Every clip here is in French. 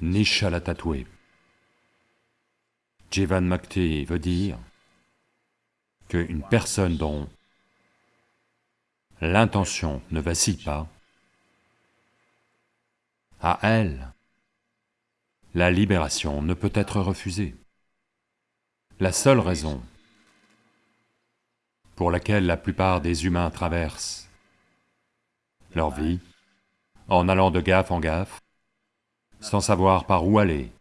Nishala tatoué. Jivan Makti veut dire qu'une personne dont l'intention ne vacille pas, à elle, la libération ne peut être refusée. La seule raison pour laquelle la plupart des humains traversent leur vie en allant de gaffe en gaffe, sans savoir par où aller,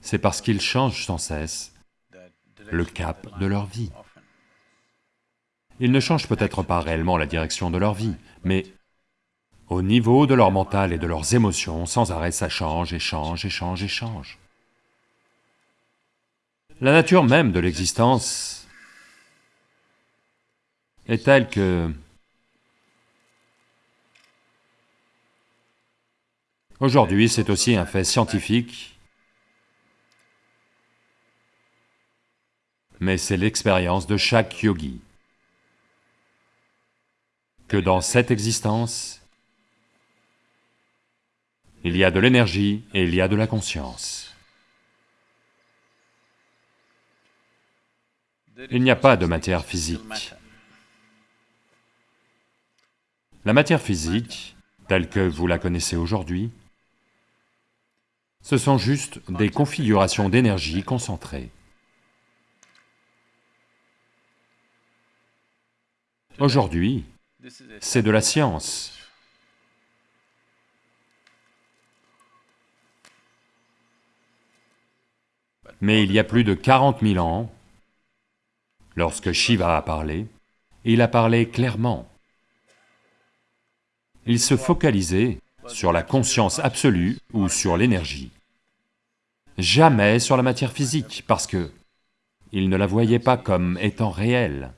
c'est parce qu'ils changent sans cesse le cap de leur vie. Ils ne changent peut-être pas réellement la direction de leur vie, mais au niveau de leur mental et de leurs émotions, sans arrêt ça change et change et change et change. La nature même de l'existence est telle que Aujourd'hui, c'est aussi un fait scientifique, mais c'est l'expérience de chaque yogi, que dans cette existence, il y a de l'énergie et il y a de la conscience. Il n'y a pas de matière physique. La matière physique, telle que vous la connaissez aujourd'hui, ce sont juste des configurations d'énergie concentrées. Aujourd'hui, c'est de la science. Mais il y a plus de 40 000 ans, lorsque Shiva a parlé, il a parlé clairement. Il se focalisait sur la conscience absolue ou sur l'énergie jamais sur la matière physique, parce que il ne la voyait pas comme étant réelle,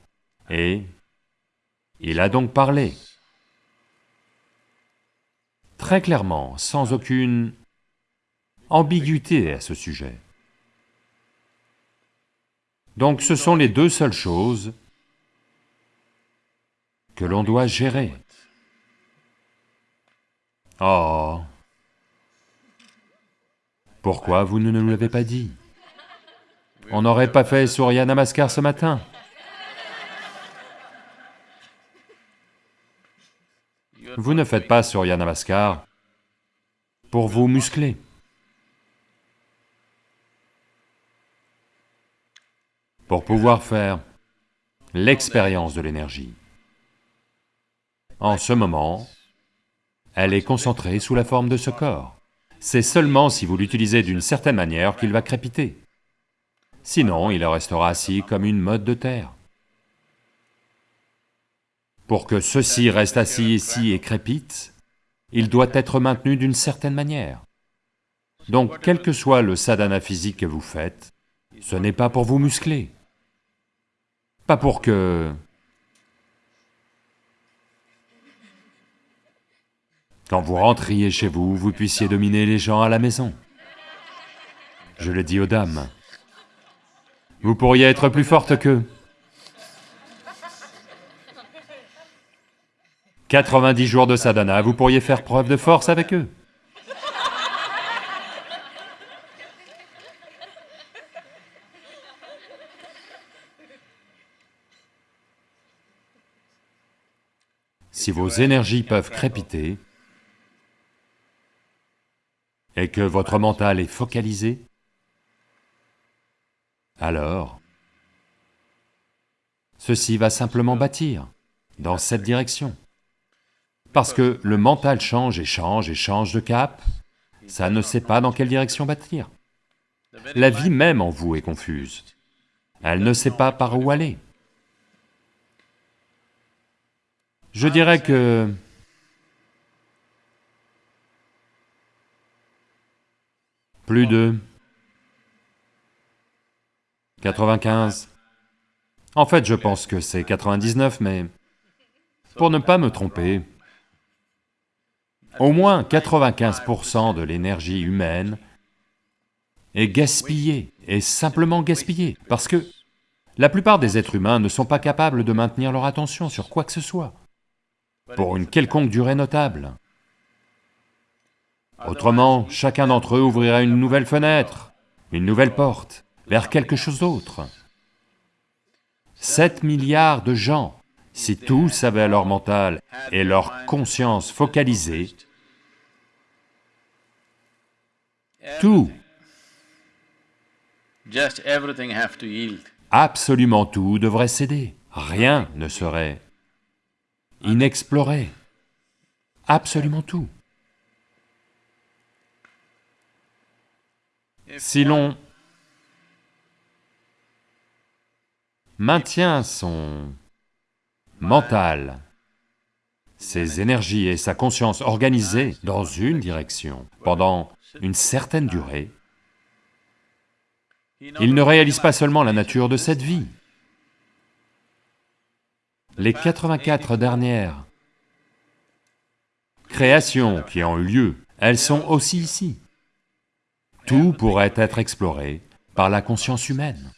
et il a donc parlé. Très clairement, sans aucune ambiguïté à ce sujet. Donc ce sont les deux seules choses que l'on doit gérer. Oh pourquoi vous ne nous l'avez pas dit? On n'aurait pas fait Surya Namaskar ce matin Vous ne faites pas Surya Namaskar pour vous muscler. Pour pouvoir faire l'expérience de l'énergie. En ce moment, elle est concentrée sous la forme de ce corps. C'est seulement si vous l'utilisez d'une certaine manière qu'il va crépiter. Sinon, il restera assis comme une mode de terre. Pour que ceci reste assis ici et crépite, il doit être maintenu d'une certaine manière. Donc, quel que soit le sadhana physique que vous faites, ce n'est pas pour vous muscler. Pas pour que Quand vous rentriez chez vous, vous puissiez dominer les gens à la maison. Je le dis aux dames. Vous pourriez être plus forte qu'eux. 90 jours de sadhana, vous pourriez faire preuve de force avec eux. Si vos énergies peuvent crépiter, et que votre mental est focalisé, alors ceci va simplement bâtir dans cette direction. Parce que le mental change et change et change de cap, ça ne sait pas dans quelle direction bâtir. La vie même en vous est confuse, elle ne sait pas par où aller. Je dirais que Plus de 95. En fait, je pense que c'est 99, mais pour ne pas me tromper, au moins 95% de l'énergie humaine est gaspillée, est simplement gaspillée, parce que la plupart des êtres humains ne sont pas capables de maintenir leur attention sur quoi que ce soit, pour une quelconque durée notable. Autrement, chacun d'entre eux ouvrirait une nouvelle fenêtre, une nouvelle porte, vers quelque chose d'autre. 7 milliards de gens, si tous avaient leur mental et leur conscience focalisée, tout, absolument tout devrait céder. Rien ne serait inexploré. Absolument tout. Si l'on maintient son mental, ses énergies et sa conscience organisées dans une direction pendant une certaine durée, il ne réalise pas seulement la nature de cette vie. Les 84 dernières créations qui ont eu lieu, elles sont aussi ici. Tout pourrait être exploré par la conscience humaine.